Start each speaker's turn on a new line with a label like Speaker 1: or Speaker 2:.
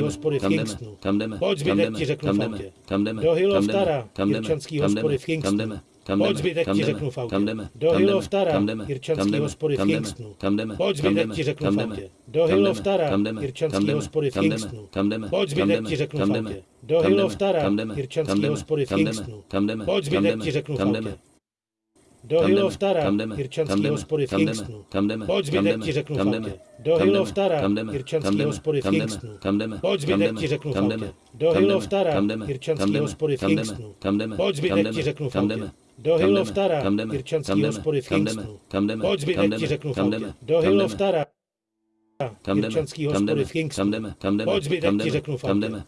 Speaker 1: hospody v
Speaker 2: jdeme,
Speaker 1: Kingstonu.
Speaker 2: kam jdeme,
Speaker 1: Pojď zbytek
Speaker 2: jdeme,
Speaker 1: ti řeknu
Speaker 2: kam
Speaker 1: v
Speaker 2: jdeme, kam jdeme,
Speaker 1: Do
Speaker 2: jdeme, jdeme,
Speaker 1: Jirčanský hospody
Speaker 2: jdeme,
Speaker 1: v Kingstonu.
Speaker 2: kam jdeme,
Speaker 1: Pojď
Speaker 2: jdeme,
Speaker 1: zbytek ti
Speaker 2: jdeme,
Speaker 1: řeknu v autě.
Speaker 2: kam jdeme,
Speaker 1: Do
Speaker 2: jdeme, jdeme,
Speaker 1: Jirčanský
Speaker 2: jdeme,
Speaker 1: hospody v
Speaker 2: jdeme,
Speaker 1: Kingstonu.
Speaker 2: kam jdeme,
Speaker 1: Pojď zbytek
Speaker 2: jdeme,
Speaker 1: ti řeknu v
Speaker 2: jdeme,
Speaker 1: autě. Do
Speaker 2: jdeme, jdeme,
Speaker 1: Jirčanský
Speaker 2: jdeme,
Speaker 1: hospody v
Speaker 2: jdeme,
Speaker 1: Kingstonu.
Speaker 2: kam jdeme,
Speaker 1: Pojď zbytek
Speaker 2: jdeme,
Speaker 1: ti řeknu v
Speaker 2: jdeme,
Speaker 1: autě. Do
Speaker 2: jdeme, jdeme,
Speaker 1: Jirčanský
Speaker 2: jdeme,
Speaker 1: hospody v
Speaker 2: jdeme,
Speaker 1: Kingstonu.
Speaker 2: kam jdeme,
Speaker 1: Pojď zbytek
Speaker 2: jdeme,
Speaker 1: ti řeknu v autě. Do Jirčanský
Speaker 2: jdeme,
Speaker 1: hospody v Kingstonu.
Speaker 2: kam jdeme,
Speaker 1: Pojď zbytek ti řeknu
Speaker 2: jdeme,
Speaker 1: autě. Do Jirčanský
Speaker 2: jdeme,
Speaker 1: hospody v Kingstonu.
Speaker 2: kam jdeme,
Speaker 1: Pojď zbytek ti řeknu
Speaker 2: jdeme,
Speaker 1: Do Jirčanský
Speaker 2: jdeme,
Speaker 1: hospody v Kingstonu.
Speaker 2: kam jdeme,
Speaker 1: Pojď zbytek ti řeknu
Speaker 2: jdeme,
Speaker 1: Do
Speaker 2: kam jdeme,
Speaker 1: hospody v Kingstonu.
Speaker 2: kam jdeme,
Speaker 1: Pojď zbytek ti řeknu
Speaker 2: jdeme,
Speaker 1: Do Jirčanský
Speaker 2: kam
Speaker 1: hospody v Kingstonu.
Speaker 2: kam jdeme,
Speaker 1: Pojď zbytek ti řeknu
Speaker 2: jdeme,